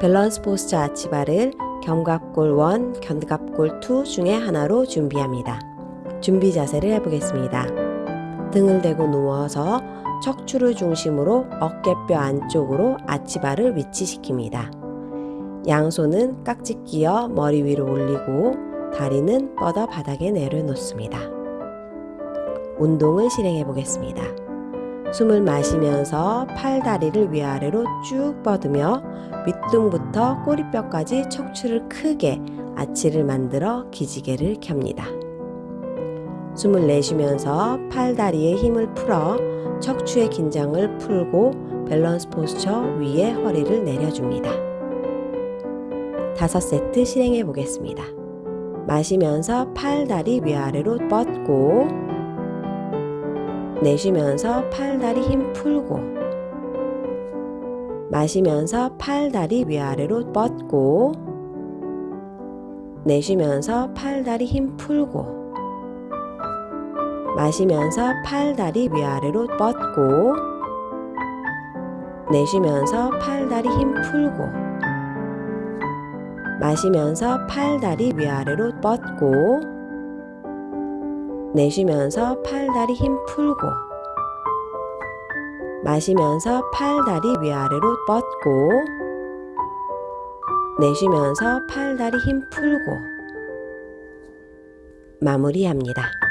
밸런스 포스처 아치바를 견갑골 1, 견갑골 2 중에 하나로 준비합니다. 준비 자세를 해보겠습니다. 등을 대고 누워서 척추를 중심으로 어깨뼈 안쪽으로 아치바를 위치시킵니다. 양손은 깍지 끼어 머리 위로 올리고 다리는 뻗어 바닥에 내려놓습니다. 운동을 실행해 보겠습니다. 숨을 마시면서 팔 다리를 위아래로 쭉 뻗으며 밑둥부터 꼬리뼈까지 척추를 크게 아치를 만들어 기지개를 켭니다. 숨을 내쉬면서 팔 다리에 힘을 풀어 척추의 긴장을 풀고 밸런스 포스처 위에 허리를 내려줍니다. 다섯 세트 실행해 보겠습니다. 마시면서 팔 다리 위아래로 뻗고 내쉬면서 팔 다리 힘 풀고 마시면서 팔 다리 위아래로 뻗고 내쉬면서 팔 다리 힘 풀고 마시면서 팔 다리 위아래로 뻗고 내쉬면서 팔 다리 힘 풀고 마시면서 팔 다리 위아래로 뻗고 내쉬면서 팔다리 힘 풀고 마시면서 팔다리 위아래로 뻗고 내쉬면서 팔다리 힘 풀고 마무리합니다.